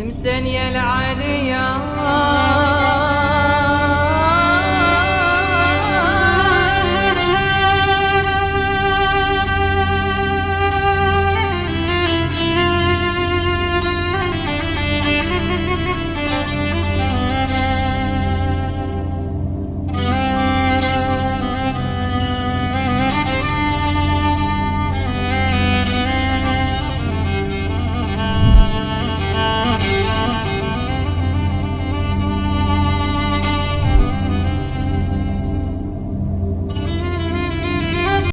المسانية العالية